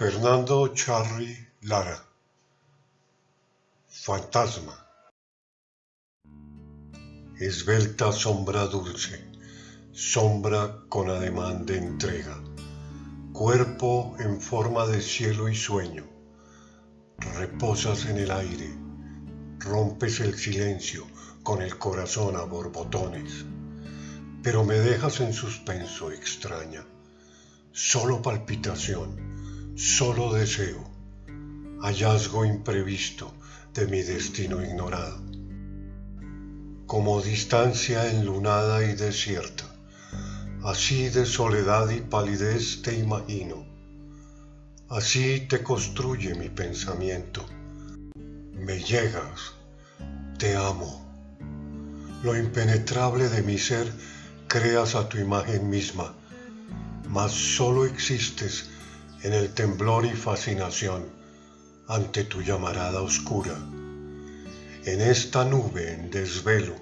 Fernando Charri Lara. Fantasma. Esbelta sombra dulce, sombra con ademán de entrega, cuerpo en forma de cielo y sueño, reposas en el aire, rompes el silencio con el corazón a borbotones, pero me dejas en suspenso extraña, solo palpitación, solo deseo, hallazgo imprevisto de mi destino ignorado. Como distancia enlunada y desierta, así de soledad y palidez te imagino, así te construye mi pensamiento. Me llegas, te amo. Lo impenetrable de mi ser creas a tu imagen misma, mas solo existes en el temblor y fascinación ante tu llamarada oscura. En esta nube en desvelo,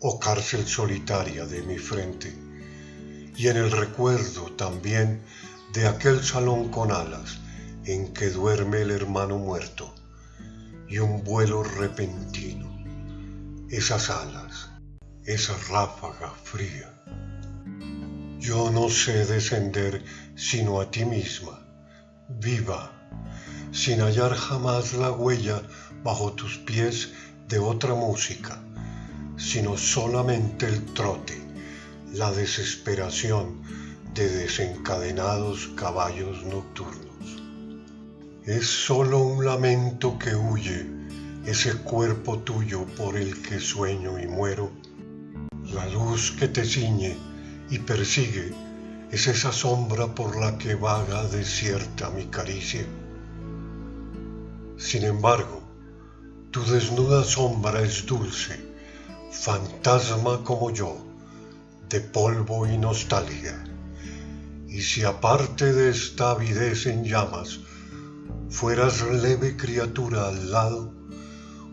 oh cárcel solitaria de mi frente, y en el recuerdo también de aquel salón con alas en que duerme el hermano muerto, y un vuelo repentino, esas alas, esa ráfaga fría. Yo no sé descender sino a ti misma, viva, sin hallar jamás la huella bajo tus pies de otra música, sino solamente el trote, la desesperación de desencadenados caballos nocturnos. Es solo un lamento que huye ese cuerpo tuyo por el que sueño y muero, la luz que te ciñe y persigue es esa sombra por la que vaga desierta mi caricia. Sin embargo, tu desnuda sombra es dulce, fantasma como yo, de polvo y nostalgia. Y si aparte de esta avidez en llamas, fueras leve criatura al lado,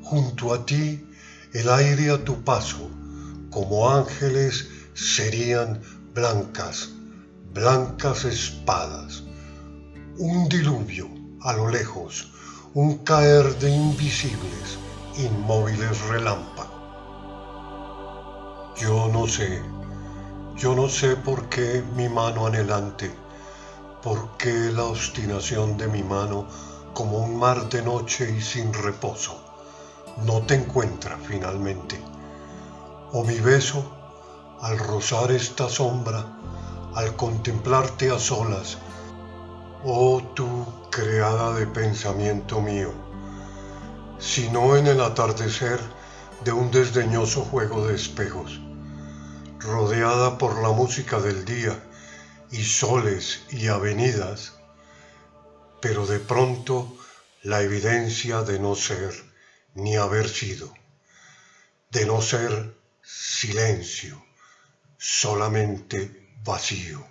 junto a ti el aire a tu paso, como ángeles serían blancas blancas espadas, un diluvio a lo lejos, un caer de invisibles, inmóviles relámpagos. Yo no sé, yo no sé por qué mi mano anhelante, por qué la obstinación de mi mano como un mar de noche y sin reposo, no te encuentra finalmente. O mi beso, al rozar esta sombra, al contemplarte a solas, oh tú creada de pensamiento mío, sino en el atardecer de un desdeñoso juego de espejos, rodeada por la música del día y soles y avenidas, pero de pronto la evidencia de no ser ni haber sido, de no ser silencio, solamente but you.